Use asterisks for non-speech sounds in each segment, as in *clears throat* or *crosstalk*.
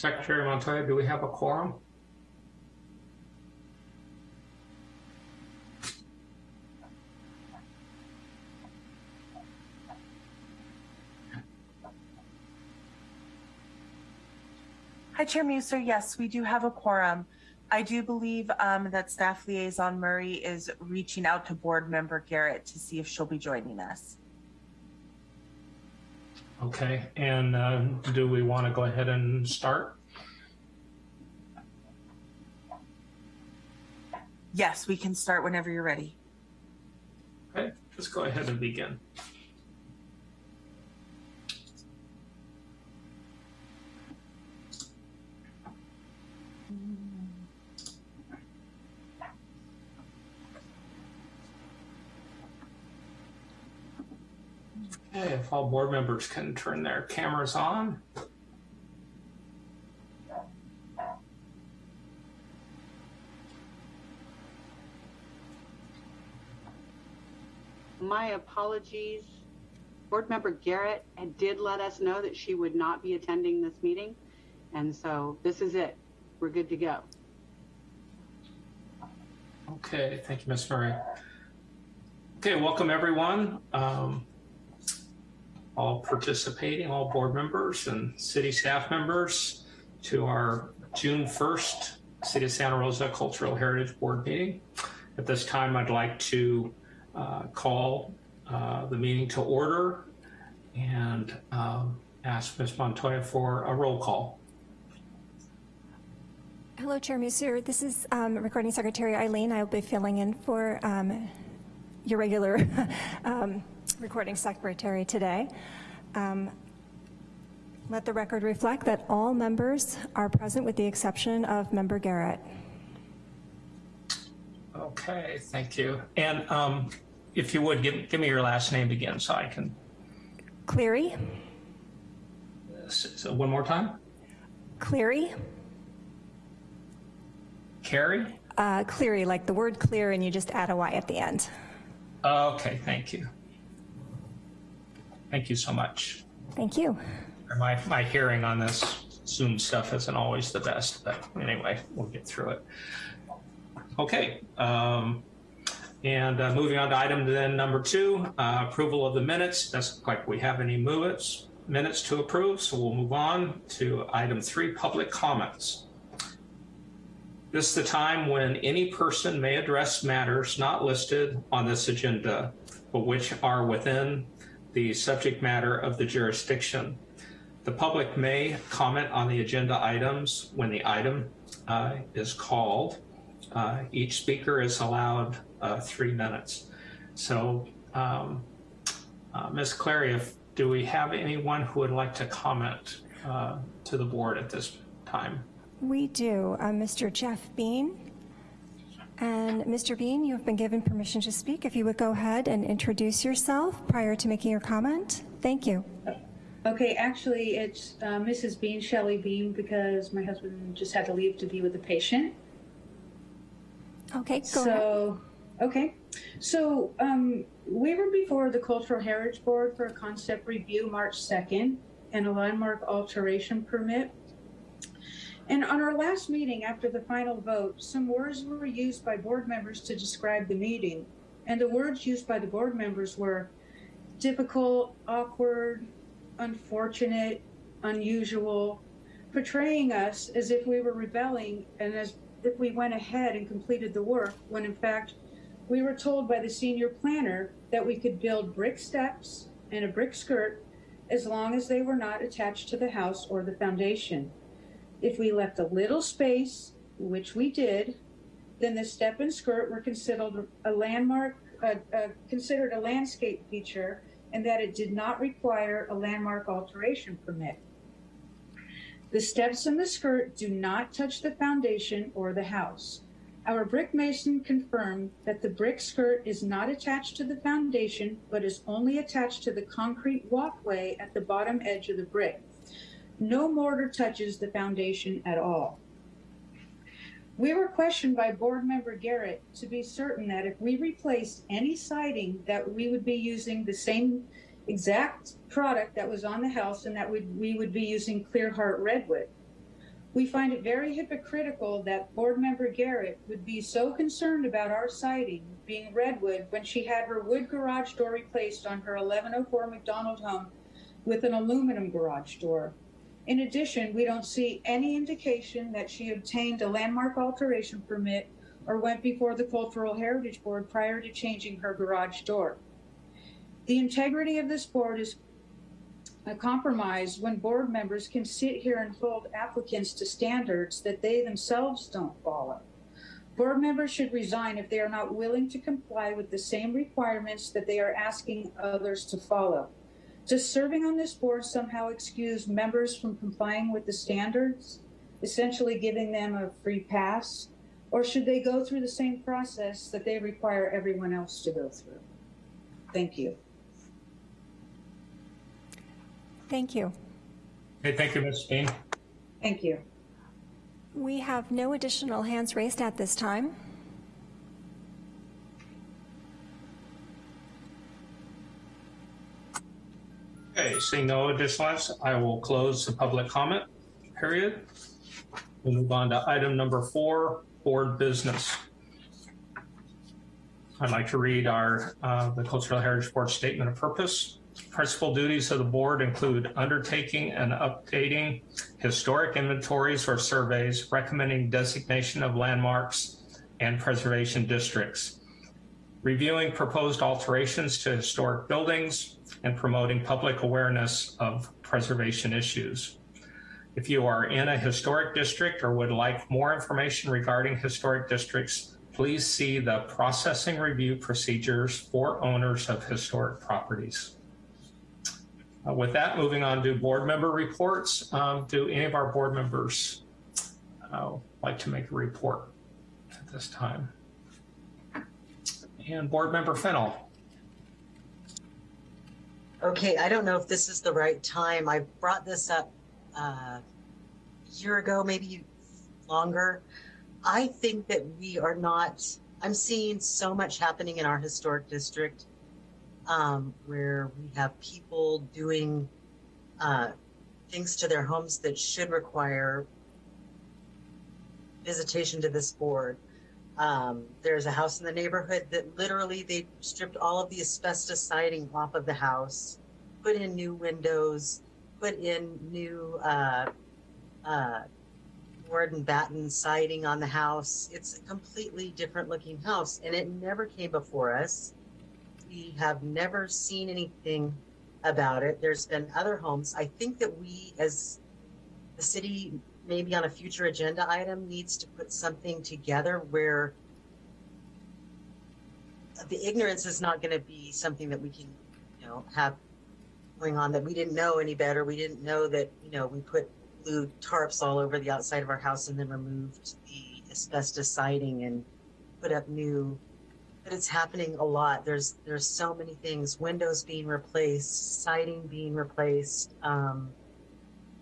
Secretary Montoya, do we have a quorum? Hi, Chair Muser. Yes, we do have a quorum. I do believe um, that Staff Liaison Murray is reaching out to Board Member Garrett to see if she'll be joining us. Okay, and uh, do we want to go ahead and start? Yes, we can start whenever you're ready. Okay, let's go ahead and begin. Okay, if all board members can turn their cameras on. My apologies. Board Member Garrett did let us know that she would not be attending this meeting. And so this is it. We're good to go. Okay, thank you, Ms. Murray. Okay, welcome everyone. Um, all participating, all board members and city staff members to our June 1st City of Santa Rosa Cultural Heritage Board meeting. At this time, I'd like to uh, call uh, the meeting to order and um, ask Ms. Montoya for a roll call. Hello, Chair Muser. This is um, Recording Secretary Eileen. I will be filling in for um, your regular *laughs* um, recording secretary today. Um, let the record reflect that all members are present with the exception of Member Garrett. Okay, thank you. And um, if you would, give, give me your last name again so I can. Cleary. So one more time. Cleary. Carrie? Uh, Cleary, like the word clear and you just add a Y at the end. Okay, thank you. Thank you so much. Thank you. My, my hearing on this Zoom stuff isn't always the best, but anyway, we'll get through it. Okay, um, and uh, moving on to item then number two, uh, approval of the minutes. Doesn't look like we have any minutes, minutes to approve, so we'll move on to item three, public comments. This is the time when any person may address matters not listed on this agenda, but which are within the subject matter of the jurisdiction. The public may comment on the agenda items when the item uh, is called. Uh, each speaker is allowed uh, three minutes. So, um, uh, Ms. Clary, if, do we have anyone who would like to comment uh, to the board at this time? We do. Uh, Mr. Jeff Bean. And Mr. Bean, you have been given permission to speak. If you would go ahead and introduce yourself prior to making your comment. Thank you. Okay, actually, it's uh, Mrs. Bean, Shelley Bean, because my husband just had to leave to be with a patient. Okay, go so, ahead. okay. So, um, we were before the Cultural Heritage Board for a concept review March 2nd and a landmark alteration permit. And on our last meeting after the final vote, some words were used by board members to describe the meeting. And the words used by the board members were difficult, awkward, unfortunate, unusual, portraying us as if we were rebelling and as if we went ahead and completed the work when in fact we were told by the senior planner that we could build brick steps and a brick skirt as long as they were not attached to the house or the foundation. If we left a little space, which we did, then the step and skirt were considered a landmark, uh, uh, considered a landscape feature, and that it did not require a landmark alteration permit. The steps and the skirt do not touch the foundation or the house. Our brick mason confirmed that the brick skirt is not attached to the foundation, but is only attached to the concrete walkway at the bottom edge of the brick. No mortar touches the foundation at all. We were questioned by board member Garrett to be certain that if we replaced any siding that we would be using the same exact product that was on the house and that we, we would be using Clear Heart Redwood. We find it very hypocritical that board member Garrett would be so concerned about our siding being redwood when she had her wood garage door replaced on her 1104 McDonald home with an aluminum garage door. In addition, we don't see any indication that she obtained a landmark alteration permit or went before the Cultural Heritage Board prior to changing her garage door. The integrity of this board is a compromise when board members can sit here and hold applicants to standards that they themselves don't follow. Board members should resign if they are not willing to comply with the same requirements that they are asking others to follow. Does serving on this board somehow excuse members from complying with the standards, essentially giving them a free pass? Or should they go through the same process that they require everyone else to go through? Thank you. Thank you. Okay, thank you, Ms. Bean. Thank you. We have no additional hands raised at this time. Okay, seeing no additional items, I will close the public comment period. We'll move on to item number four, board business. I'd like to read our, uh, the Cultural Heritage Board Statement of Purpose. Principal duties of the board include undertaking and updating historic inventories or surveys, recommending designation of landmarks and preservation districts, reviewing proposed alterations to historic buildings, and promoting public awareness of preservation issues. If you are in a historic district or would like more information regarding historic districts, please see the processing review procedures for owners of historic properties. Uh, with that, moving on to board member reports. Um, do any of our board members uh, like to make a report at this time? And board member Fennel. Okay, I don't know if this is the right time. I brought this up uh, a year ago, maybe longer. I think that we are not, I'm seeing so much happening in our historic district um, where we have people doing uh, things to their homes that should require visitation to this board. Um, there's a house in the neighborhood that literally they stripped all of the asbestos siding off of the house, put in new windows, put in new uh, uh, board and batten siding on the house. It's a completely different looking house, and it never came before us. We have never seen anything about it. There's been other homes. I think that we, as the city, maybe on a future agenda item, needs to put something together where the ignorance is not going to be something that we can, you know, have going on that we didn't know any better. We didn't know that, you know, we put blue tarps all over the outside of our house and then removed the asbestos siding and put up new but it's happening a lot there's there's so many things windows being replaced siding being replaced um,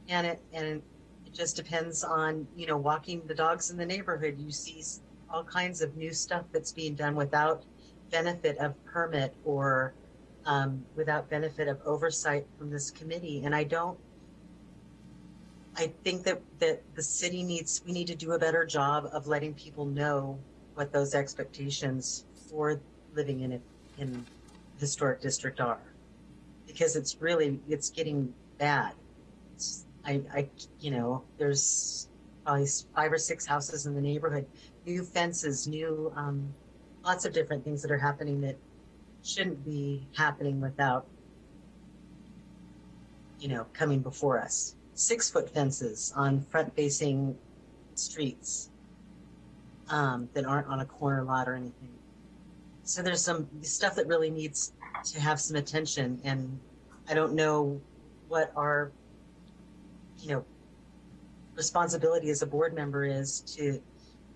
and it and it just depends on you know walking the dogs in the neighborhood you see all kinds of new stuff that's being done without benefit of permit or um, without benefit of oversight from this committee and i don't I think that, that the city needs, we need to do a better job of letting people know what those expectations for living in a, in historic district are. Because it's really, it's getting bad. It's, I, I, you know, there's probably five or six houses in the neighborhood, new fences, new, um, lots of different things that are happening that shouldn't be happening without, you know, coming before us six foot fences on front facing streets um, that aren't on a corner lot or anything. So there's some stuff that really needs to have some attention, and I don't know what our, you know, responsibility as a board member is to,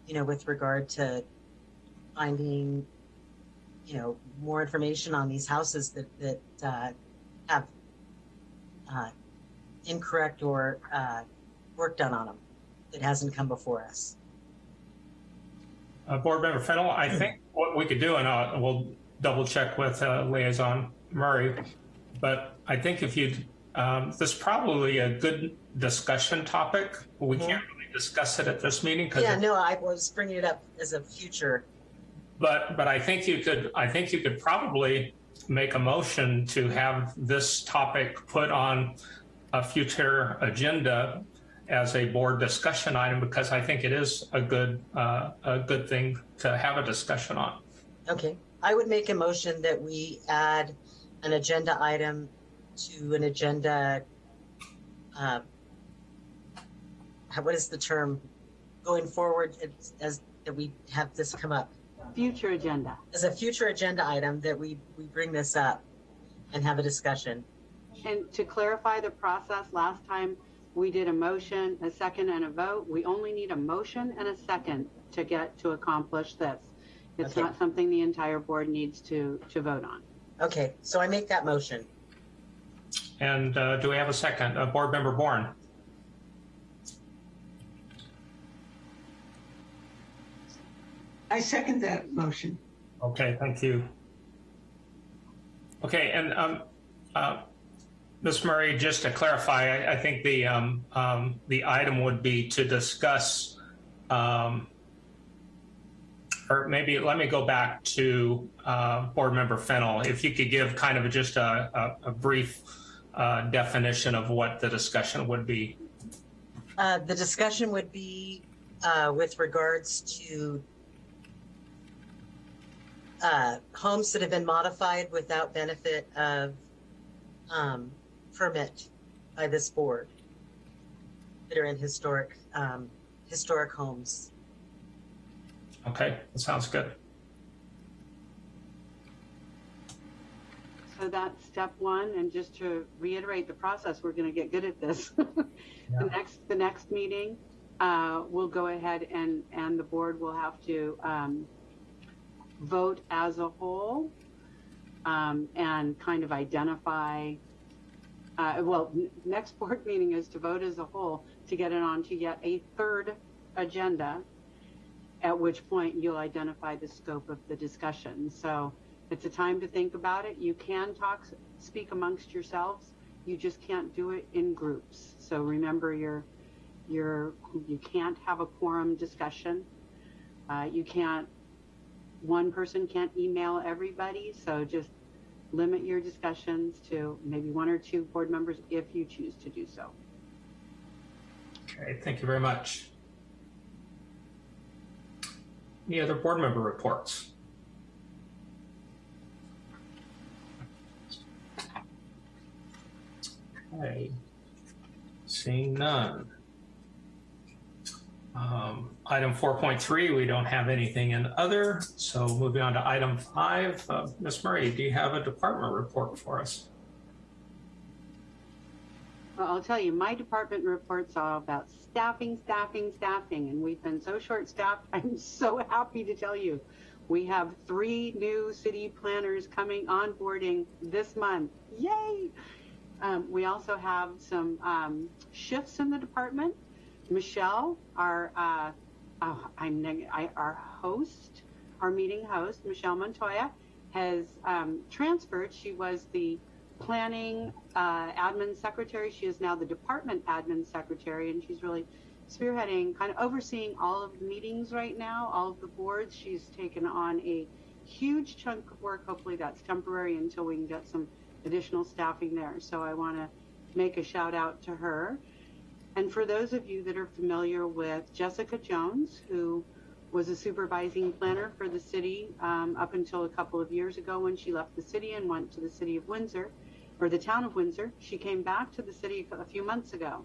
you know, with regard to finding, you know, more information on these houses that that uh, have uh, incorrect or uh, work done on them that hasn't come before us. Uh, Board Member Fennel, I think what we could do, and uh, we'll double check with uh, Liaison Murray, but I think if you, um, this is probably a good discussion topic. We can't really discuss it at this meeting? 'Cause Yeah, no, I was bringing it up as a future. But, but I think you could, I think you could probably make a motion to have this topic put on a future agenda as a board discussion item, because I think it is a good, uh, a good thing to have a discussion on. Okay, I would make a motion that we add an agenda item to an agenda. Uh, what is the term? Going forward, as that we have this come up Future agenda. as a future agenda item that we we bring this up and have a discussion. And to clarify the process, last time we did a motion, a second, and a vote. We only need a motion and a second to get to accomplish this. It's Okay. not something the entire board needs to, to vote on. Okay, so I make that motion. And uh, do we have a second? Uh, Board Member Bourne? I second that motion. Okay, thank you. Okay, and um, uh, Ms. Murray, just to clarify, I, I think the um, um, the item would be to discuss, um, or maybe let me go back to uh, Board Member Fennel. If you could give kind of just a, a, a brief uh, definition of what the discussion would be. Uh, the discussion would be uh, with regards to uh, homes that have been modified without benefit of um, permit by this board that are in historic um, historic homes. Okay, that sounds good. So that's step one, and just to reiterate the process, we're gonna get good at this. *laughs* The next, the next meeting, uh, we'll go ahead and, and the board will have to, um, vote as a whole, um, and kind of identify, uh, well, next *laughs* board meeting is to vote as a whole to get it on to yet a third agenda, at which point you'll identify the scope of the discussion. So it's a time to think about it. You can talk, speak amongst yourselves. You just can't do it in groups. So remember, you're, you're, you can't have a quorum discussion. Uh, you can't, one person can't email everybody. So just limit your discussions to maybe one or two board members if you choose to do so. Okay, thank you very much. Any other board member reports? Okay, seeing none. Um, Item 4.3, we don't have anything in other, so moving on to item five. Uh, Ms. Murray, do you have a department report for us? Well, I'll tell you, my department reports all about staffing, staffing, staffing, and we've been so short-staffed. *laughs* I'm so happy to tell you, we have three new city planners coming onboarding this month. Yay! Um, we also have some um, shifts in the department. Michelle, our uh, oh, I'm I, our host, our meeting host, Michelle Montoya, has um, transferred. She was the planning uh, admin secretary. She is now the department admin secretary, and she's really spearheading, kind of overseeing all of the meetings right now, all of the boards. She's taken on a huge chunk of work. Hopefully, that's temporary until we can get some additional staffing there. So I want to make a shout out to her. And for those of you that are familiar with Jessica Jones, who was a supervising planner for the city um, up until a couple of years ago when she left the city and went to the city of Windsor, or the town of Windsor. She came back to the city a few months ago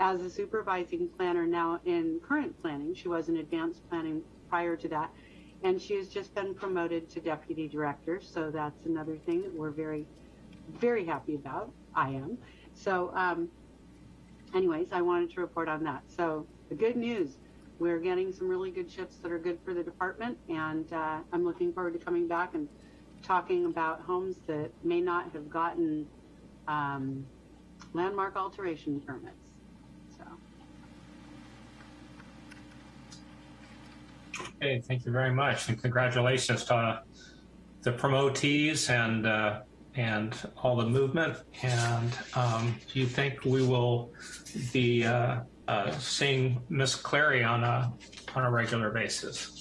as a supervising planner now in current planning. She was in advanced planning prior to that. And she has just been promoted to deputy director. So that's another thing that we're very, very happy about. I am. So, um, anyways, I wanted to report on that. So the good news, we're getting some really good shifts that are good for the department, and uh, I'm looking forward to coming back and talking about homes that may not have gotten um, landmark alteration permits. So Okay, thank you very much, and congratulations to uh, the promotees and uh, and all the movement. And um, do you think we will be uh, uh, seeing Miss Clary on a on a regular basis?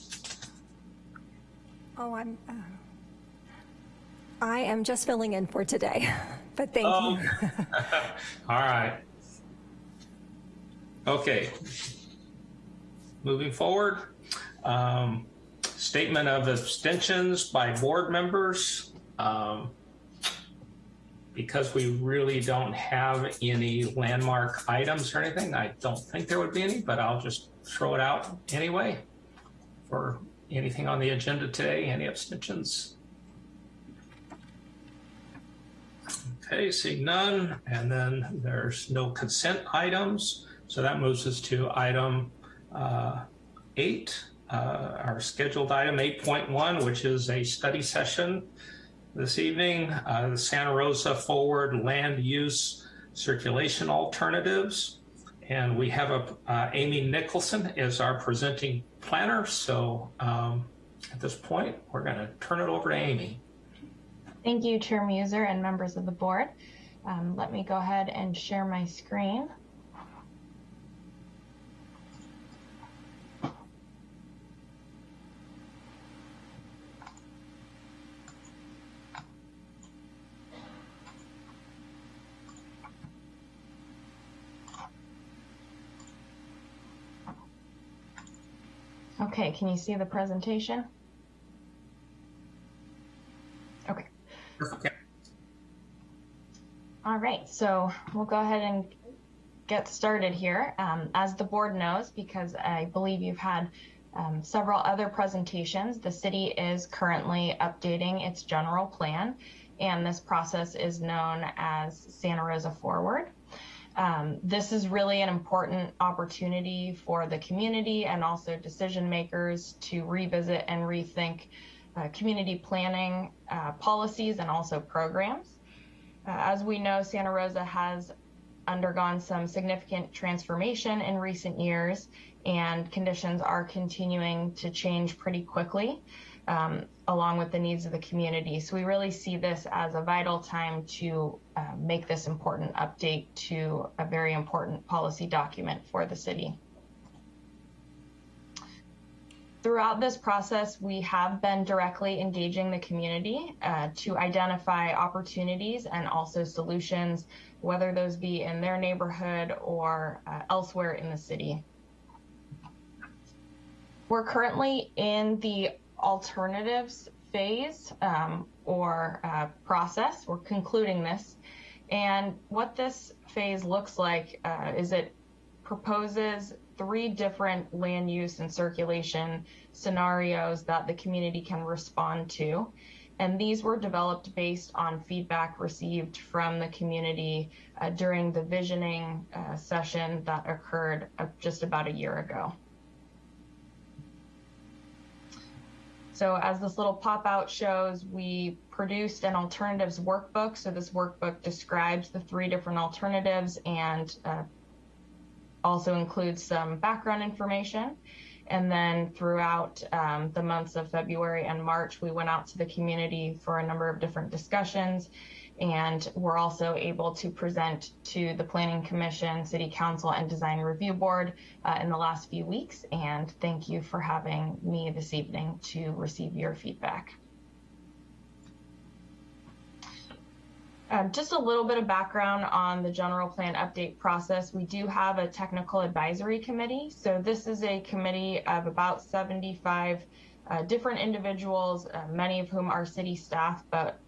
Oh, I'm, uh, I am just filling in for today, *laughs* but thank Oh. you. *laughs* All right. Okay. Moving forward, um, statement of abstentions by board members. Um, because we really don't have any landmark items or anything, I don't think there would be any, but I'll just throw it out anyway. For anything on the agenda today, any abstentions? Okay, seeing none, and then there's no consent items. So that moves us to item uh, eight, uh, our scheduled item 8.1, which is a study session this evening, uh, the Santa Rosa Forward Land Use Circulation Alternatives. And we have a, uh, Amy Nicholson as our presenting planner. So um, at this point, we're going to turn it over to Amy. Thank you, Chair Muser and members of the board. Um, let me go ahead and share my screen. Okay, can you see the presentation? Okay. Okay. All right, so we'll go ahead and get started here. Um, as the board knows, because I believe you've had um, several other presentations, the city is currently updating its general plan, and this process is known as Santa Rosa Forward. Um, this is really an important opportunity for the community and also decision makers to revisit and rethink uh, community planning uh, policies and also programs. Uh, as we know, Santa Rosa has undergone some significant transformation in recent years, and conditions are continuing to change pretty quickly, along with the needs of the community. So we really see this as a vital time to uh, make this important update to a very important policy document for the city. Throughout this process, we have been directly engaging the community uh, to identify opportunities and also solutions, whether those be in their neighborhood or uh, elsewhere in the city. We're currently in the alternatives phase um, or uh, process. We're concluding this. And what this phase looks like uh, is it proposes three different land use and circulation scenarios that the community can respond to. And these were developed based on feedback received from the community uh, during the visioning uh, session that occurred uh, just about a year ago. So as this little pop out shows, we produced an alternatives workbook. So this workbook describes the three different alternatives and uh, also includes some background information. And then throughout um, the months of February and March, we went out to the community for a number of different discussions. And we're also able to present to the Planning Commission, City Council, and Design Review Board uh, in the last few weeks. And thank you for having me this evening to receive your feedback. Um, just a little bit of background on the general plan update process. We do have a technical advisory committee. So this is a committee of about 75 uh, different individuals, uh, many of whom are city staff, but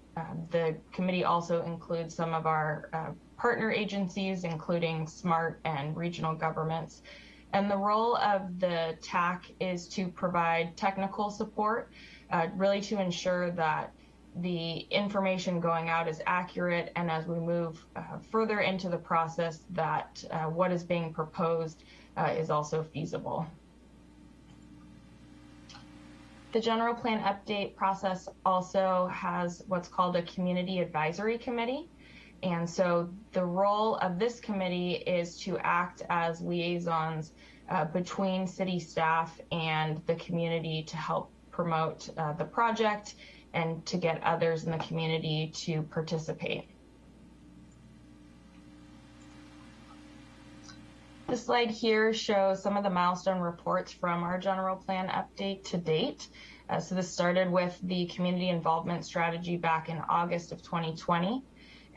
the committee also includes some of our uh, partner agencies, including SMART and regional governments. And the role of the TAC is to provide technical support, uh, really to ensure that the information going out is accurate and as we move uh, further into the process that uh, what is being proposed uh, is also feasible. The general plan update process also has what's called a community advisory committee. And so the role of this committee is to act as liaisons uh, between city staff and the community to help promote uh, the project and to get others in the community to participate. This slide here shows some of the milestone reports from our general plan update to date. Uh, so this started with the community involvement strategy back in August of 2020,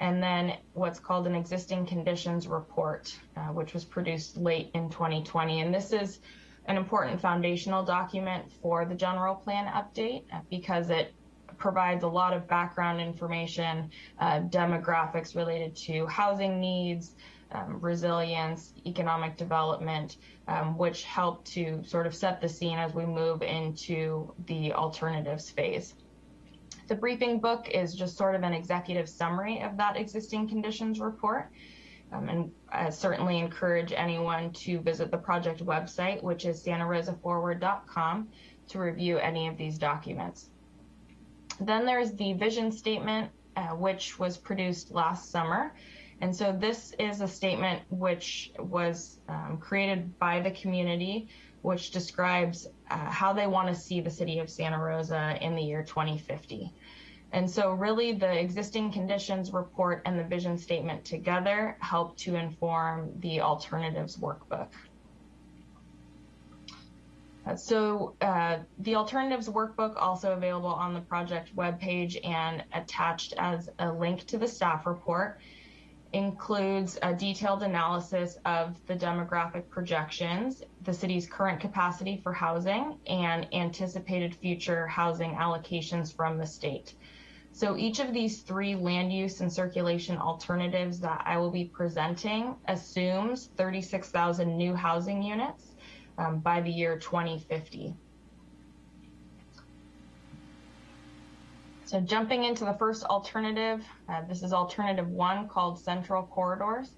and then what's called an existing conditions report, uh, which was produced late in 2020. And this is an important foundational document for the general plan update uh, because it provides a lot of background information, uh, demographics related to housing needs, um, resilience, economic development, um, which help to sort of set the scene as we move into the alternatives phase. The briefing book is just sort of an executive summary of that existing conditions report. Um, and I certainly encourage anyone to visit the project website, which is santarosaforward.com, to review any of these documents. Then there's the vision statement, uh, which was produced last summer. And so this is a statement which was um, created by the community, which describes uh, how they want to see the city of Santa Rosa in the year 2050. And so really the existing conditions report and the vision statement together help to inform the alternatives workbook. Uh, so uh, the alternatives workbook also available on the project webpage and attached as a link to the staff report includes a detailed analysis of the demographic projections, the city's current capacity for housing, and anticipated future housing allocations from the state. So each of these three land use and circulation alternatives that I will be presenting assumes 36,000 new housing units um, by the year 2050. So jumping into the first alternative, uh, this is alternative one called central corridors.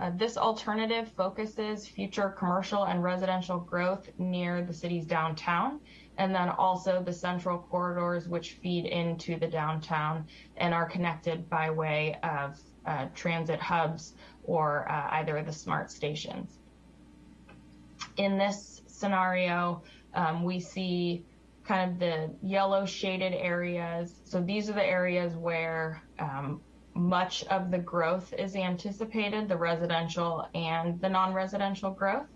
Uh, this alternative focuses future commercial and residential growth near the city's downtown, and then also the central corridors which feed into the downtown and are connected by way of uh, transit hubs or uh, either of the smart stations. In this scenario, um, we see kind of the yellow shaded areas. So these are the areas where um, much of the growth is anticipated, the residential and the non-residential growth.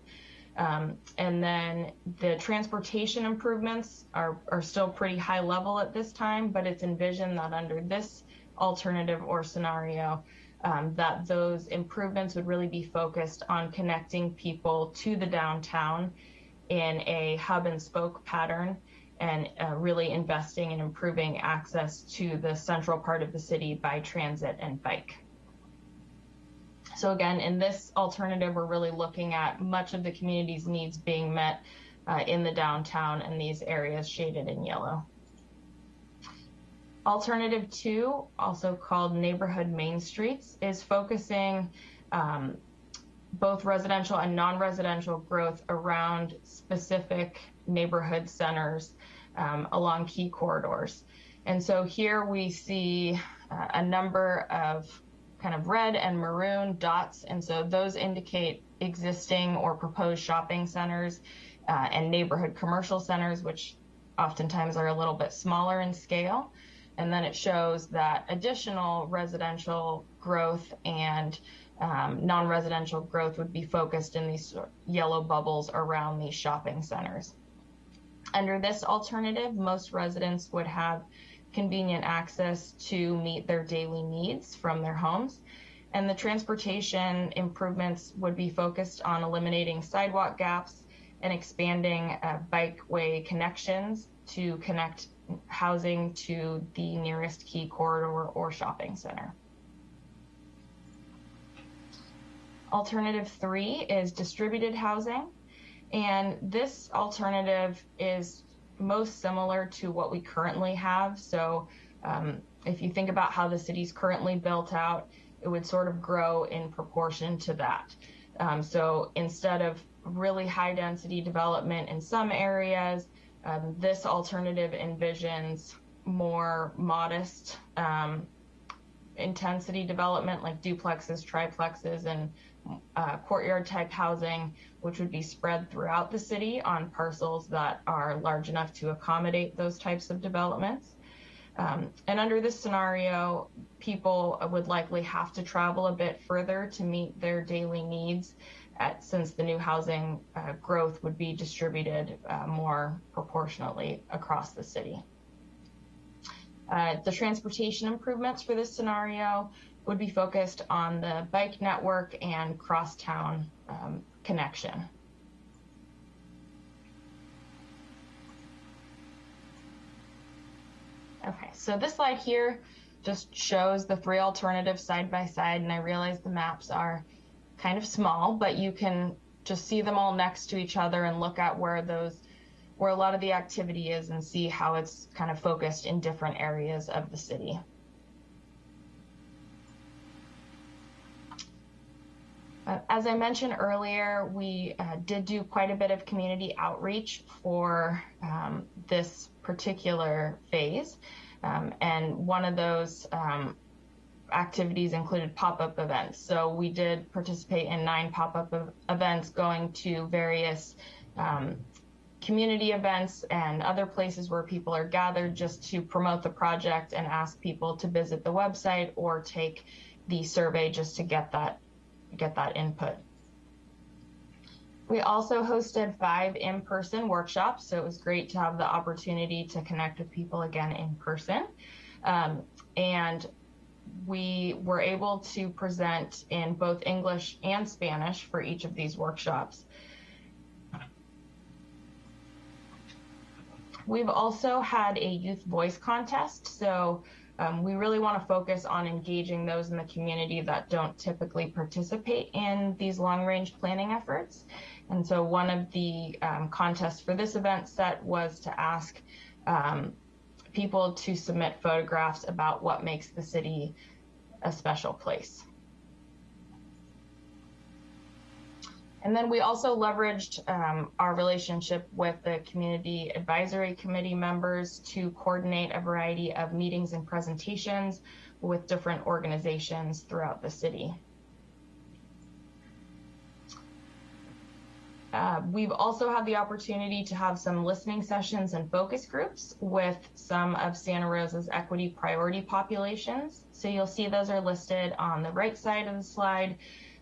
Um, and then the transportation improvements are, are still pretty high level at this time, but it's envisioned that under this alternative or scenario, um, that those improvements would really be focused on connecting people to the downtown in a hub and spoke pattern and uh, really investing in improving access to the central part of the city by transit and bike. So again, in this alternative, we're really looking at much of the community's needs being met uh, in the downtown and these areas shaded in yellow. Alternative two, also called neighborhood main streets, is focusing um, both residential and non-residential growth around specific neighborhood centers um, along key corridors. And so here we see uh, a number of kind of red and maroon dots. And so those indicate existing or proposed shopping centers uh, and neighborhood commercial centers, which oftentimes are a little bit smaller in scale. And then it shows that additional residential growth and um, non-residential growth would be focused in these yellow bubbles around these shopping centers. Under this alternative, most residents would have convenient access to meet their daily needs from their homes. And the transportation improvements would be focused on eliminating sidewalk gaps and expanding uh, bikeway connections to connect housing to the nearest key corridor or shopping center. Alternative three is distributed housing. And this alternative is most similar to what we currently have. So um, if you think about how the city's currently built out, it would sort of grow in proportion to that. Um, so instead of really high density development in some areas, um, this alternative envisions more modest um, intensity development like duplexes, triplexes, and uh, courtyard type housing, which would be spread throughout the city on parcels that are large enough to accommodate those types of developments. Um, and under this scenario, people would likely have to travel a bit further to meet their daily needs at, since the new housing uh, growth would be distributed uh, more proportionately across the city. Uh, the transportation improvements for this scenario would be focused on the bike network and crosstown um, connection. Okay, so this slide here just shows the three alternatives side by side, and I realize the maps are kind of small, but you can just see them all next to each other and look at where those where a lot of the activity is and see how it's kind of focused in different areas of the city. As I mentioned earlier, we uh, did do quite a bit of community outreach for um, this particular phase. Um, and one of those um, activities included pop-up events. So we did participate in nine pop-up ev events going to various um, community events and other places where people are gathered just to promote the project and ask people to visit the website or take the survey just to get that get that input. We also hosted five in-person workshops, so it was great to have the opportunity to connect with people again in person. Um, and we were able to present in both English and Spanish for each of these workshops. We've also had a youth voice contest, so um, we really want to focus on engaging those in the community that don't typically participate in these long range planning efforts. And so one of the um, contests for this event set was to ask um, people to submit photographs about what makes the city a special place. And then we also leveraged um, our relationship with the Community Advisory Committee members to coordinate a variety of meetings and presentations with different organizations throughout the city. Uh, we've also had the opportunity to have some listening sessions and focus groups with some of Santa Rosa's equity priority populations. So you'll see those are listed on the right side of the slide.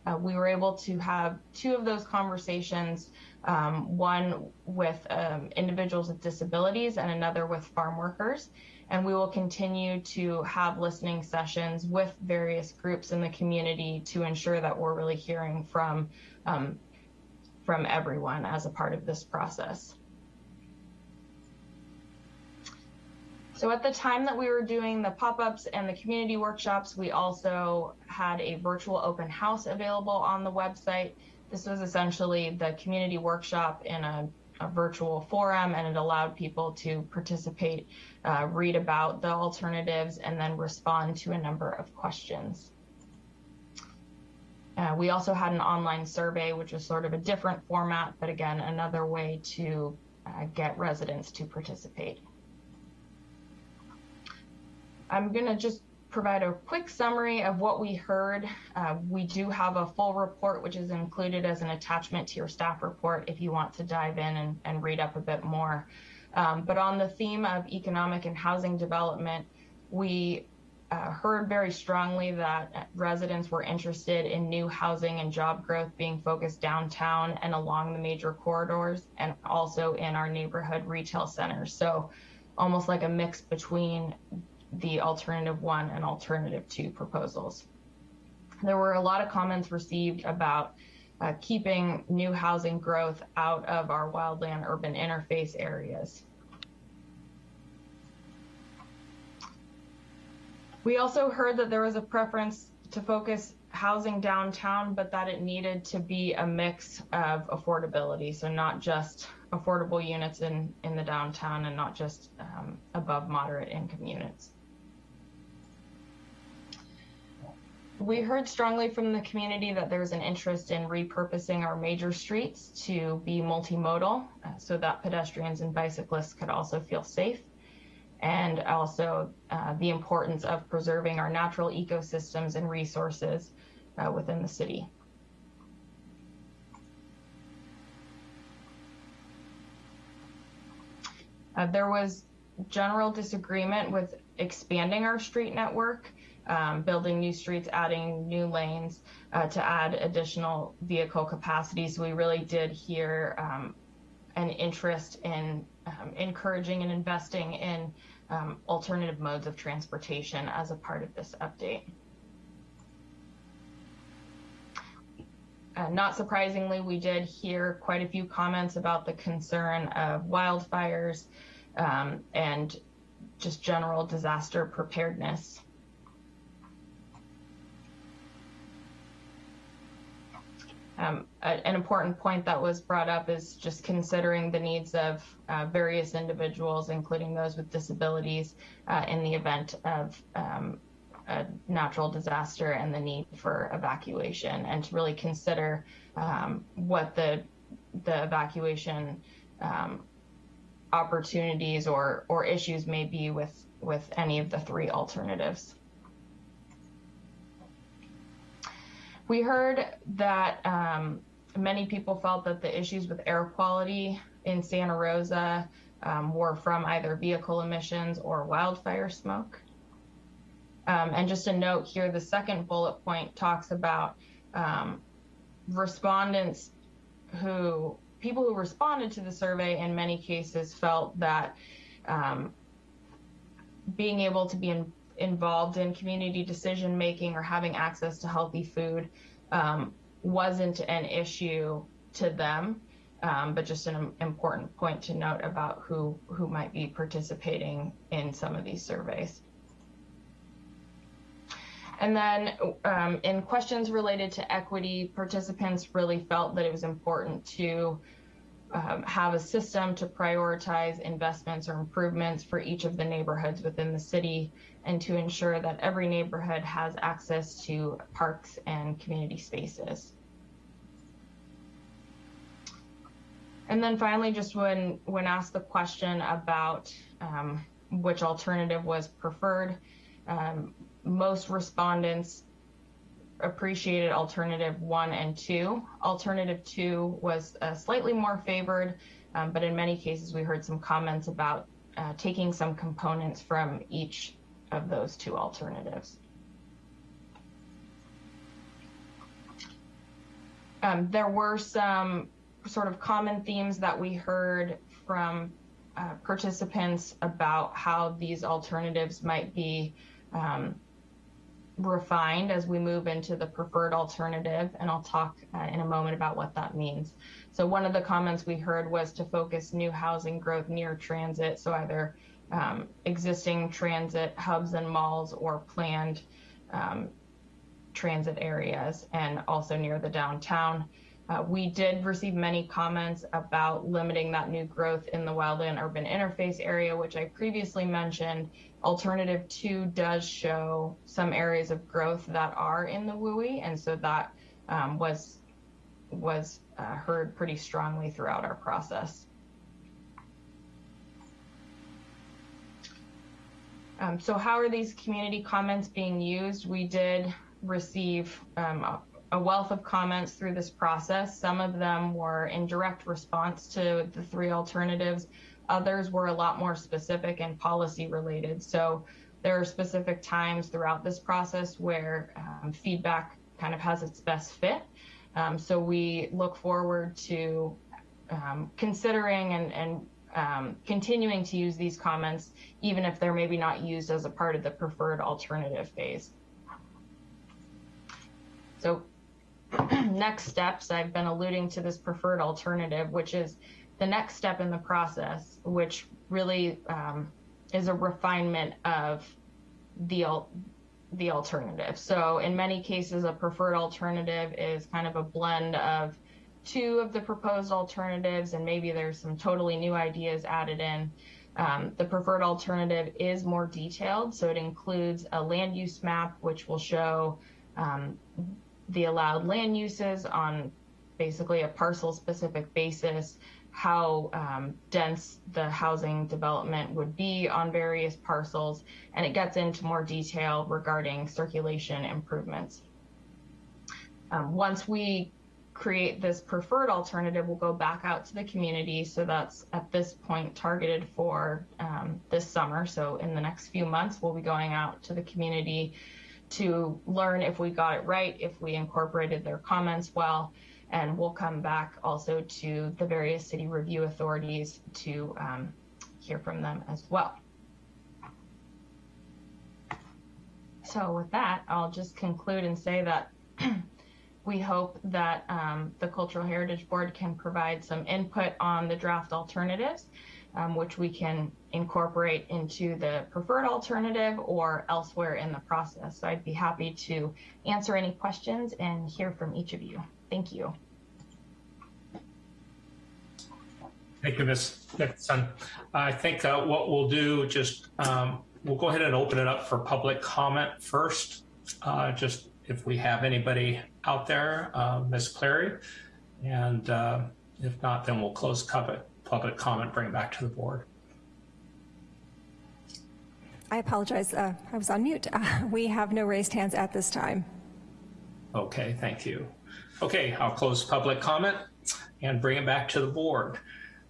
Uh, we were able to have two of those conversations, um, one with um, individuals with disabilities and another with farm workers. And we will continue to have listening sessions with various groups in the community to ensure that we're really hearing from um, from everyone as a part of this process. So at the time that we were doing the pop-ups and the community workshops, we also had a virtual open house available on the website. This was essentially the community workshop in a, a virtual forum and it allowed people to participate, uh, read about the alternatives and then respond to a number of questions. Uh, we also had an online survey, which was sort of a different format, but again, another way to uh, get residents to participate. I'm going to just provide a quick summary of what we heard. Uh, we do have a full report, which is included as an attachment to your staff report if you want to dive in and, and read up a bit more. Um, but on the theme of economic and housing development, we uh, heard very strongly that residents were interested in new housing and job growth being focused downtown and along the major corridors and also in our neighborhood retail centers. So almost like a mix between the alternative one and alternative two proposals. There were a lot of comments received about uh, keeping new housing growth out of our wildland urban interface areas. We also heard that there was a preference to focus housing downtown, but that it needed to be a mix of affordability. So not just affordable units in, in the downtown and not just um, above moderate income units. We heard strongly from the community that there's an interest in repurposing our major streets to be multimodal uh, so that pedestrians and bicyclists could also feel safe and also uh, the importance of preserving our natural ecosystems and resources uh, within the city. Uh, there was general disagreement with expanding our street network, um, building new streets, adding new lanes uh, to add additional vehicle capacity. So we really did hear um, an interest in um, encouraging and investing in um, alternative modes of transportation as a part of this update. Uh, not surprisingly, we did hear quite a few comments about the concern of wildfires um, and just general disaster preparedness. Um, a, an important point that was brought up is just considering the needs of uh, various individuals, including those with disabilities, uh, in the event of um, a natural disaster and the need for evacuation, and to really consider um, what the the evacuation um, opportunities or or issues may be with with any of the three alternatives. We heard that um, many people felt that the issues with air quality in Santa Rosa um, were from either vehicle emissions or wildfire smoke. Um, and just a note here, the second bullet point talks about um, respondents who, people who responded to the survey in many cases felt that um, being able to be in, involved in community decision making or having access to healthy food um, wasn't an issue to them, um, but just an important point to note about who who might be participating in some of these surveys. And then um, in questions related to equity, participants really felt that it was important to have a system to prioritize investments or improvements for each of the neighborhoods within the city and to ensure that every neighborhood has access to parks and community spaces. And then finally, just when, when asked the question about um, which alternative was preferred, um, most respondents appreciated alternative one and two. Alternative two was uh, slightly more favored, um, but in many cases we heard some comments about uh, taking some components from each of those two alternatives. Um, there were some sort of common themes that we heard from uh, participants about how these alternatives might be um, refined as we move into the preferred alternative, and I'll talk uh, in a moment about what that means. So one of the comments we heard was to focus new housing growth near transit, so either um, existing transit hubs and malls or planned um, transit areas, and also near the downtown. Uh, we did receive many comments about limiting that new growth in the wildland urban interface area, which I previously mentioned. Alternative two does show some areas of growth that are in the WUI, and so that um, was was uh, heard pretty strongly throughout our process. Um, so how are these community comments being used? We did receive um, a wealth of comments through this process. Some of them were in direct response to the three alternatives. Others were a lot more specific and policy related. So there are specific times throughout this process where um, feedback kind of has its best fit. Um, so we look forward to um, considering and, and um, continuing to use these comments, even if they're maybe not used as a part of the preferred alternative phase. So *clears throat* next steps, I've been alluding to this preferred alternative, which is the next step in the process, which really um, is a refinement of the the alternative. So in many cases, a preferred alternative is kind of a blend of two of the proposed alternatives, and maybe there's some totally new ideas added in. Um, the preferred alternative is more detailed, so it includes a land use map, which will show um, the allowed land uses on basically a parcel specific basis, how um, dense the housing development would be on various parcels, and it gets into more detail regarding circulation improvements. Um, once we create this preferred alternative, we'll go back out to the community. So that's at this point targeted for um, this summer. So in the next few months, we'll be going out to the community to learn if we got it right, if we incorporated their comments well, and we'll come back also to the various city review authorities to um, hear from them as well. So with that, I'll just conclude and say that *clears throat* we hope that um, the Cultural Heritage Board can provide some input on the draft alternatives, which we can incorporate into the preferred alternative or elsewhere in the process. So I'd be happy to answer any questions and hear from each of you. Thank you. Thank you, Ms. Nixon. I think uh, what we'll do, just um, we'll go ahead and open it up for public comment first. Uh, just if we have anybody out there, uh, Ms. Clary, and uh, if not, then we'll close public public comment, bring it back to the board. I apologize. Uh, I was on mute. Uh, *laughs* we have no raised hands at this time. Okay, thank you. Okay, I'll close public comment and bring it back to the board.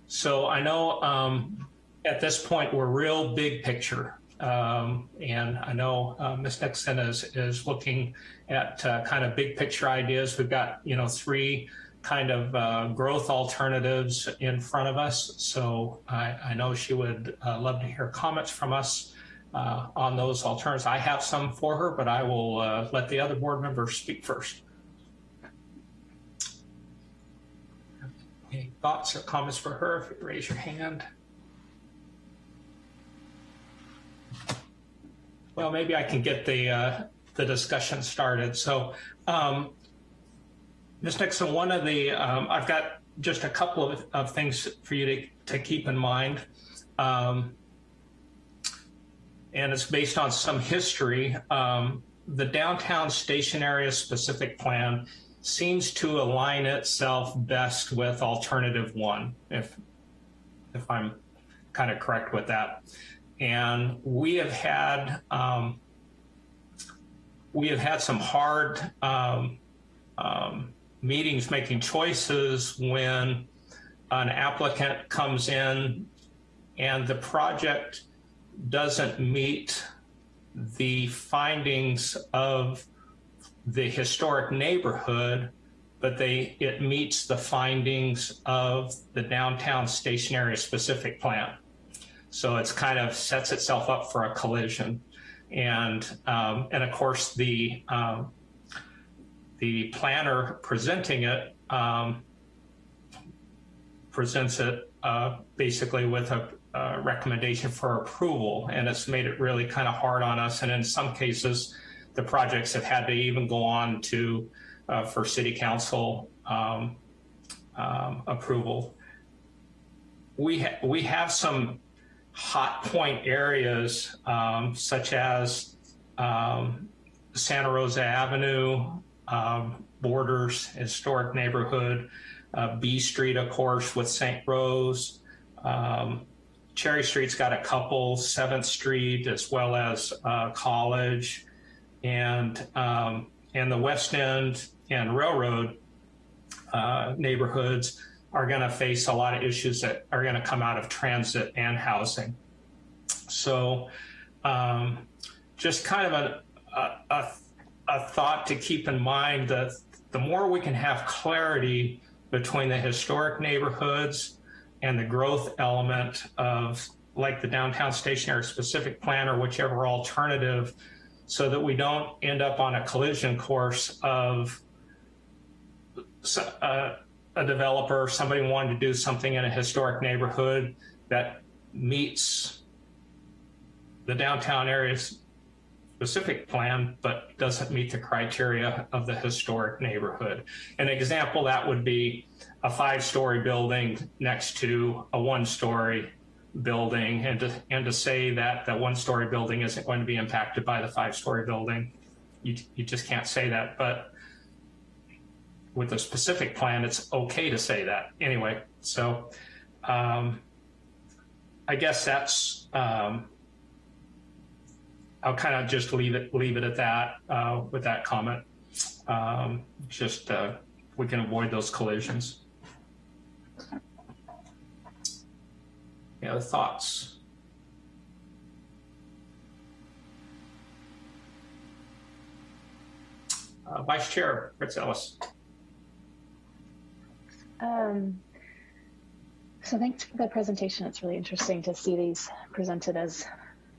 So I know um, at this point we're real big picture. Um, and I know uh, Ms. Nixon is, is looking at uh, kind of big picture ideas. We've got, you know, three kind of uh, growth alternatives in front of us. So I, I know she would uh, love to hear comments from us uh, on those alternatives. I have some for her, but I will uh, let the other board members speak first. Any thoughts or comments for her? If you raise your hand. Well, maybe I can get the uh, the discussion started. So, um, Ms. Nixon, one of the um, I've got just a couple of, of things for you to, to keep in mind. Um, and it's based on some history. Um, the downtown station area specific plan seems to align itself best with alternative one, if if I'm kind of correct with that. And we have had um, we have had some hard um, um, meetings making choices when an applicant comes in and the project doesn't meet the findings of the historic neighborhood, but they it meets the findings of the downtown station area specific plan. So it's kind of sets itself up for a collision. And, um, and of course, the, um, the planner presenting it um, presents it uh, basically with a, a, recommendation for approval. And it's made it really kind of hard on us. And in some cases, the projects have had to even go on to uh, for city council um, um, approval. We, ha we have some hot point areas um, such as um, Santa Rosa Avenue, um, borders, historic neighborhood, uh, B Street, of course, with St. Rose. Um, Cherry Street's got a couple, 7th Street, as well as uh, College, and, um, and the West End and Railroad uh, neighborhoods are going to face a lot of issues that are going to come out of transit and housing. So um, just kind of a, a, a, thought to keep in mind that the more we can have clarity between the historic neighborhoods and the growth element of like the downtown station area specific plan or whichever alternative so that we don't end up on a collision course of uh, a developer, somebody wanting to do something in a historic neighborhood that meets the downtown area's specific plan, but doesn't meet the criteria of the historic neighborhood. An example that would be a five-story building next to a one-story building and to, and to say that the one-story building isn't going to be impacted by the five-story building. You, you just can't say that, but with a specific plan, it's okay to say that anyway. So um, I guess that's, um, I'll kind of just leave it, leave it at that uh, with that comment. Um, just uh, we can avoid those collisions. Any other thoughts? Uh, Vice Chair Fritz Ellis. Um, so thanks for the presentation. It's really interesting to see these presented as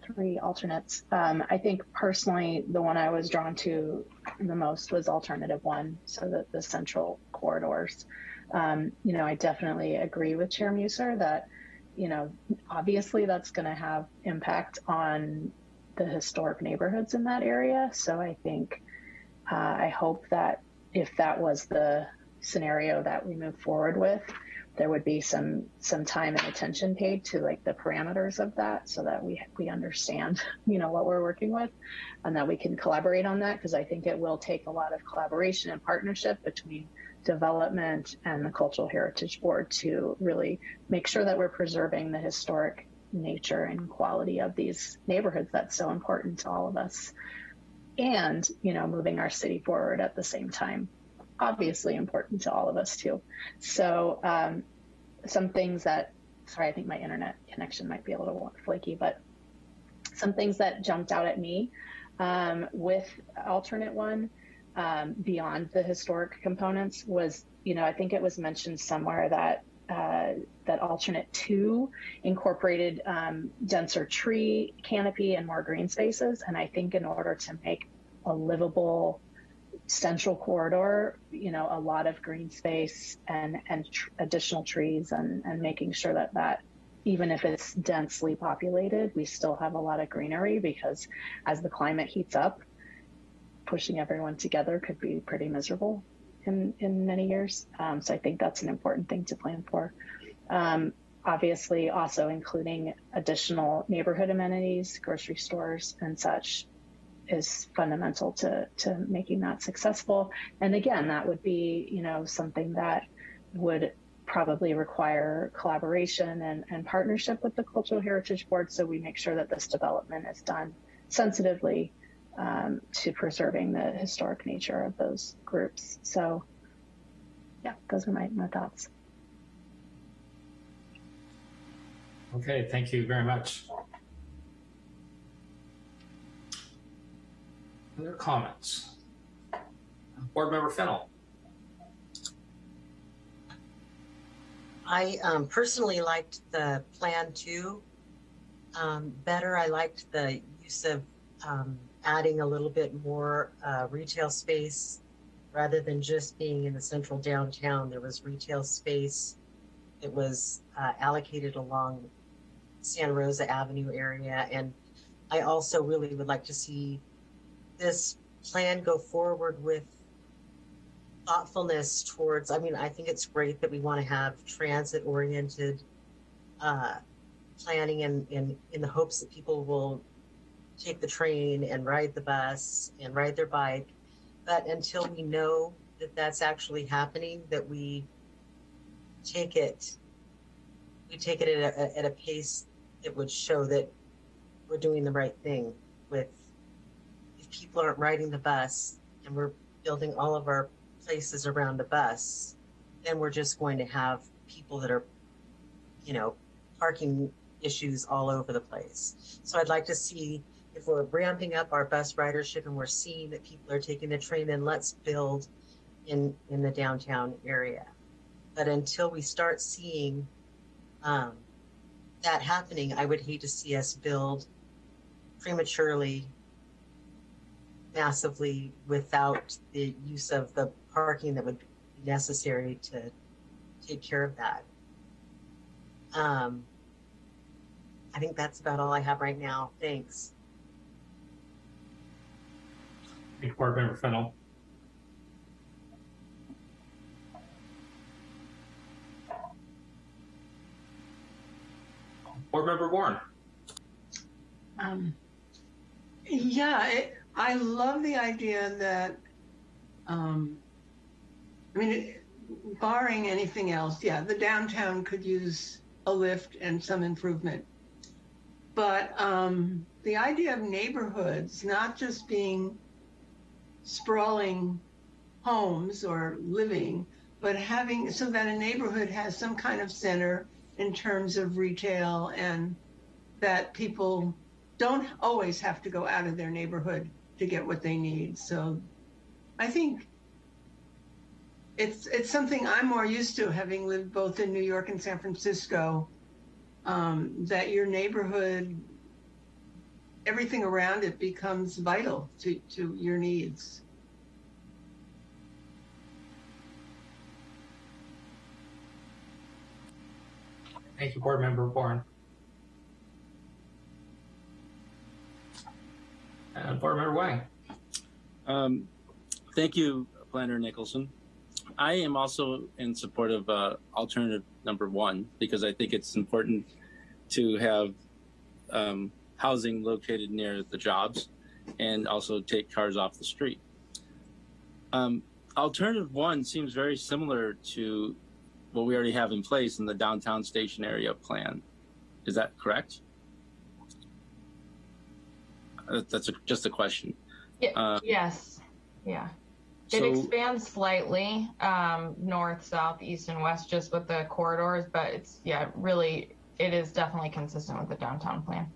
three alternates. Um, I think personally, the one I was drawn to the most was alternative one, so that the central corridors. Um, you know, I definitely agree with Chair Muser that, you know, obviously that's going to have impact on the historic neighborhoods in that area. So I think, uh, I hope that if that was the scenario that we move forward with, there would be some some time and attention paid to like the parameters of that so that we we understand *laughs* you know what we're working with and that we can collaborate on that because I think it will take a lot of collaboration and partnership between development and the cultural heritage board to really make sure that we're preserving the historic nature and quality of these neighborhoods that's so important to all of us and you know moving our city forward at the same time obviously important to all of us too. So um, some things that, sorry, I think my internet connection might be a little flaky, but some things that jumped out at me um, with alternate one um, beyond the historic components was, you know, I think it was mentioned somewhere that uh, that alternate two incorporated um, denser tree canopy and more green spaces. And I think in order to make a livable central corridor, you know, a lot of green space and and tr- additional trees, and and making sure that that even if it's densely populated, we still have a lot of greenery because as the climate heats up, pushing everyone together could be pretty miserable in in many years. Um, so I think that's an important thing to plan for. Um, obviously, also including additional neighborhood amenities, grocery stores, and such is fundamental to to making that successful. And again, that would be you know something that would probably require collaboration and, and partnership with the Cultural Heritage Board so we make sure that this development is done sensitively um, to preserving the historic nature of those groups. So yeah, those are my, my thoughts. Okay, thank you very much. Other comments? Board Member Fennell. I um, personally liked the plan too um, better. I liked the use of um, adding a little bit more uh, retail space rather than just being in the central downtown. There was retail space. It was uh, allocated along Santa Rosa Avenue area. And I also really would like to see this plan go forward with thoughtfulness towards i mean i think it's great that we want to have transit oriented uh, planning and in, in the hopes that people will take the train and ride the bus and ride their bike. But until we know that that's actually happening that we take it we take it at a, at a pace that would show that we're doing the right thing with people aren't riding the bus and we're building all of our places around the bus, then we're just going to have people that are, you know, parking issues all over the place. So I'd like to see if we're ramping up our bus ridership and we're seeing that people are taking the train, then let's build in in the downtown area. But until we start seeing um, that happening, I would hate to see us build prematurely massively without the use of the parking that would be necessary to take care of that. Um, I think that's about all I have right now. Thanks. Thank you, Board Member Fennell. Board Member Warren. Um, yeah, it, I love the idea that, um, I mean, barring anything else, yeah, the downtown could use a lift and some improvement. But um, the idea of neighborhoods not just being sprawling homes or living, but having so that a neighborhood has some kind of center in terms of retail and that people don't always have to go out of their neighborhood to get what they need. So I think it's it's something I'm more used to having lived both in New York and San Francisco. Um, that your neighborhood, everything around it becomes vital to, to your needs. Thank you, Board Member Bourne. And Board Member Wang. Um, thank you, Planner Nicholson. I am also in support of uh, alternative number one because I think it's important to have um, housing located near the jobs and also take cars off the street. Um, alternative one seems very similar to what we already have in place in the downtown station area plan. Is that correct? Uh, that's a, just a question. Yeah, Uh, yes, yeah. It So- expands slightly, um, north, south, east, and west, just with the corridors, but it's, yeah, really, it is definitely consistent with the downtown plan.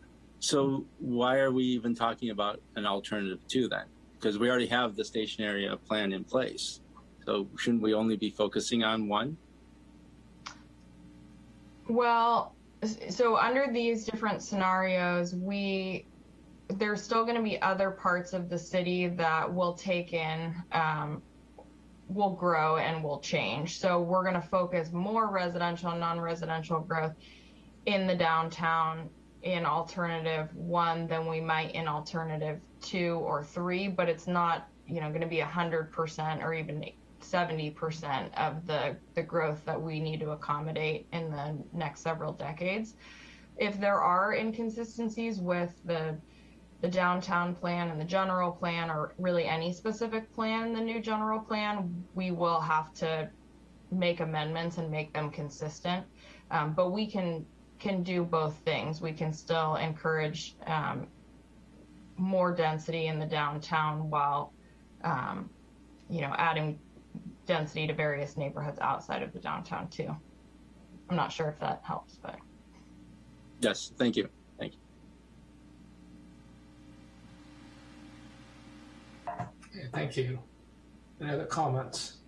So why are we even talking about an alternative to that? Because we already have the station area plan in place. So shouldn't we only be focusing on one? Well, so under these different scenarios, we there's still going to be other parts of the city that will take in, um, will grow and will change. So we're going to focus more residential and non-residential growth in the downtown in alternative one than we might in alternative two or three, but it's not, you know, going to be hundred percent or even 70% of the, the growth that we need to accommodate in the next several decades. If there are inconsistencies with the the downtown plan and the general plan or really any specific plan the new general plan, we will have to make amendments and make them consistent. Um, but we can can do both things. We can still encourage um, more density in the downtown while um, you know adding density to various neighborhoods outside of the downtown too. I'm not sure if that helps, but Yes. Thank you. Okay, Thank you. Any other comments?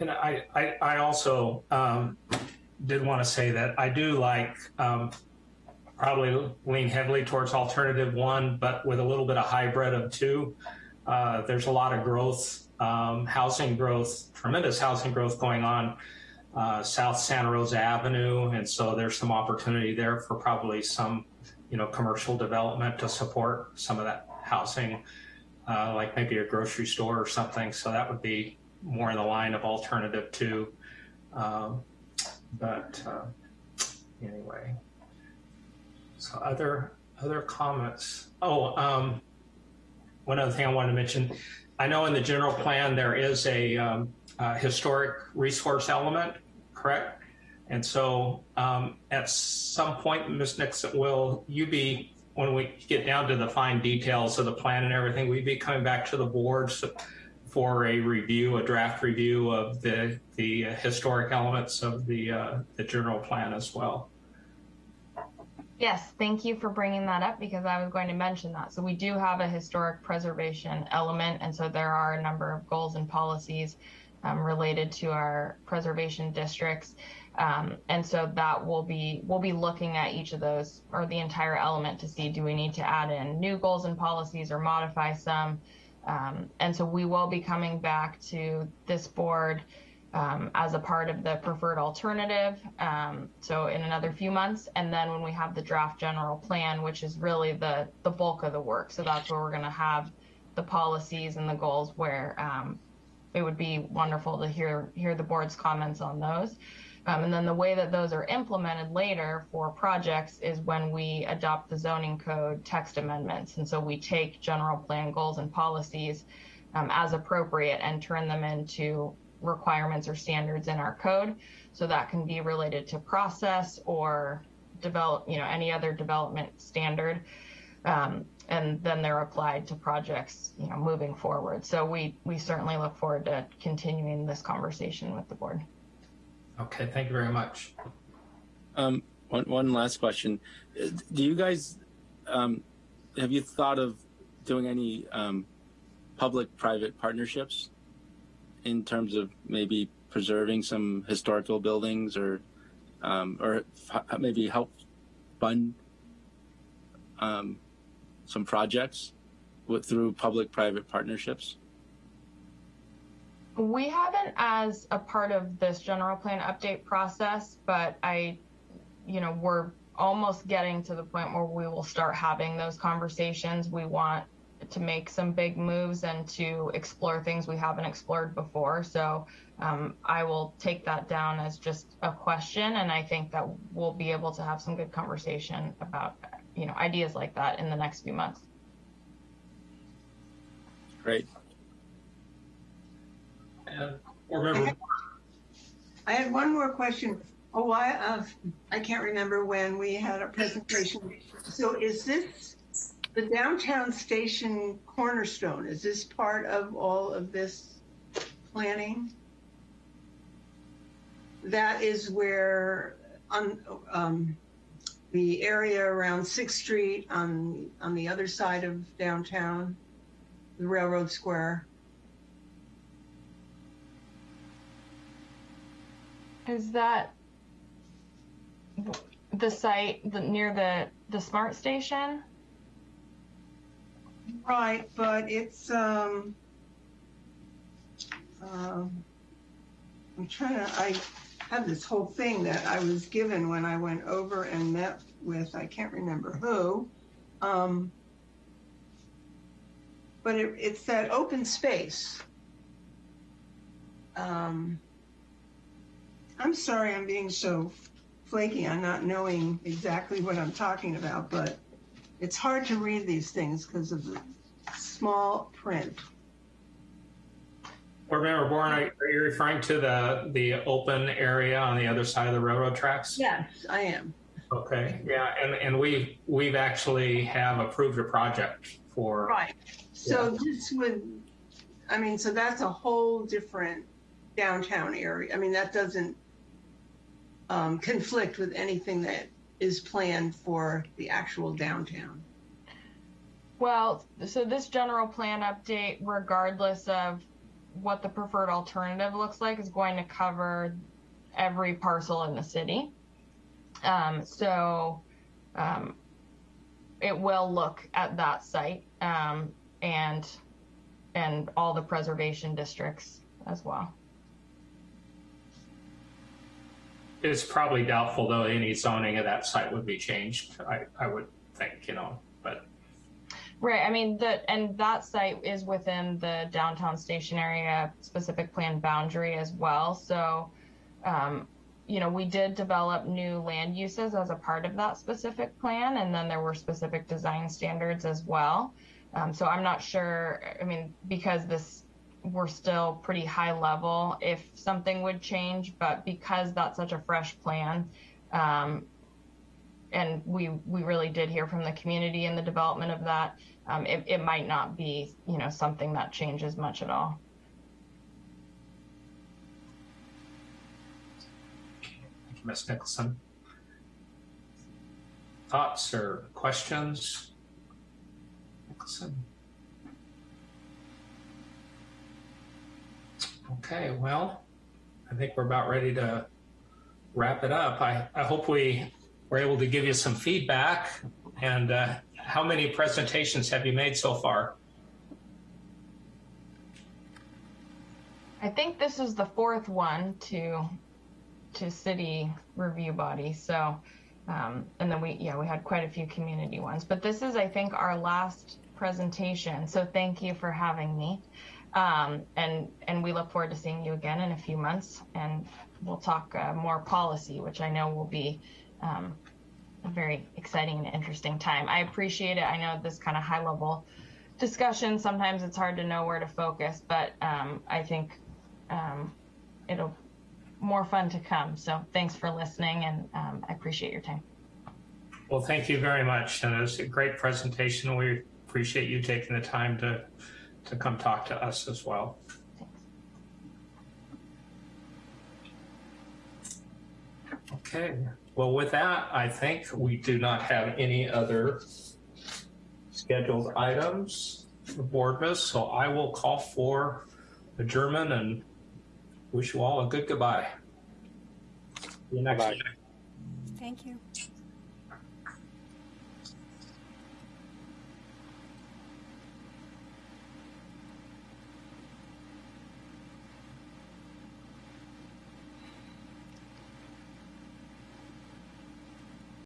And I, I, I also um, did want to say that I do like um, probably lean heavily towards alternative one, but with a little bit of hybrid of two. Uh, there's a lot of growth, um, housing growth, tremendous housing growth going on uh, South Santa Rosa Avenue, and so there's some opportunity there for probably some, you know, commercial development to support some of that housing, uh, like maybe a grocery store or something. So that would be more in the line of alternative two. Um, but uh, anyway, so other other comments. Oh, um, one other thing I wanted to mention. I know in the general plan there is a um, uh, historic resource element, correct? And so um, at some point, Ms. Nixon, will you be when we get down to the fine details of the plan and everything, we'd be coming back to the boards for a review, a draft review of the the historic elements of the uh, the general plan as well. Yes, thank you for bringing that up because I was going to mention that. So we do have a historic preservation element, and so there are a number of goals and policies um, related to our preservation districts. Um, and so that will be we'll be looking at each of those or the entire element to see do we need to add in new goals and policies or modify some. Um, and so we will be coming back to this board um, as a part of the preferred alternative. Um, so in another few months, and then when we have the draft general plan, which is really the the bulk of the work. So that's where we're going to have the policies and the goals. Where um, it would be wonderful to hear hear the board's comments on those. Um, and then the way that those are implemented later for projects is when we adopt the zoning code text amendments. And so we take general plan goals and policies um, as appropriate and turn them into requirements or standards in our code. So that can be related to process or develop, you know, any other development standard. Um, and then they're applied to projects, you know, moving forward. So we, we certainly look forward to continuing this conversation with the board. Okay, thank you very much. Um, one, one last question. Do you guys, um, have you thought of doing any um, public-private partnerships in terms of maybe preserving some historical buildings or, um, or maybe help fund um, some projects with, through public-private partnerships? We haven't as a part of this general plan update process, but I, you know, we're almost getting to the point where we will start having those conversations. We want to make some big moves and to explore things we haven't explored before. So um, I will take that down as just a question, and I think that we'll be able to have some good conversation about, you know, ideas like that in the next few months. Great. And remember, I had one more question. Oh, I, uh, I can't remember when we had a presentation. So is this the downtown station cornerstone? Is this part of all of this planning? That is where on, um, the area around Sixth Street on, on the other side of downtown, the Railroad Square. Is that the site near the the SMART station? Right, but it's, um, um, I'm trying to, I have this whole thing that I was given when I went over and met with, I can't remember who. Um, but it, it's that open space. Um, I'm sorry I'm being so flaky on not knowing exactly what I'm talking about, but it's hard to read these things because of the small print. remember, Warren, are are you referring to the, the open area on the other side of the railroad tracks? Yes, I am. Okay, yeah, and, and we, we've actually have approved a project for. Right. So this would, I mean, so that's a whole different downtown area. I mean, that doesn't conflict with anything that is planned for the actual downtown. Well, so this general plan update, regardless of what the preferred alternative looks like, is going to cover every parcel in the city. Um, so um, it will look at that site um, and and all the preservation districts as well. It's probably doubtful though any zoning of that site would be changed, I, I would think, you know, but, Right. I mean, the and that site is within the downtown station area specific plan boundary as well. So, um, you know, we did develop new land uses as a part of that specific plan, and then there were specific design standards as well. Um, so I'm not sure. I mean, because this we're still pretty high level if something would change, but because that's such a fresh plan, um, and we we really did hear from the community in the development of that. Um, it, it might not be you know something that changes much at all. thank you, Ms. Nicholson. Thoughts or questions? Nicholson? Okay, well, I think we're about ready to wrap it up. I, I hope we were able to give you some feedback. And uh, how many presentations have you made so far? I think this is the fourth one to to city review body. So, um, and then we yeah we had quite a few community ones, but this is I think our last presentation. So thank you for having me, um, and and we look forward to seeing you again in a few months, and we'll talk uh, more policy, which I know will be. Um, a very exciting and interesting time. I appreciate it. I know this kind of high level discussion, sometimes it's hard to know where to focus, but um, I think um, it'll more fun to come. So thanks for listening, and um, I appreciate your time. Well, thank you very much. And it was a great presentation. We appreciate you taking the time to, to come talk to us as well. Okay, well, with that, I think we do not have any other scheduled items for board miss, so I will call for adjournment and wish you all a good goodbye. See you next Bye. week. Thank you.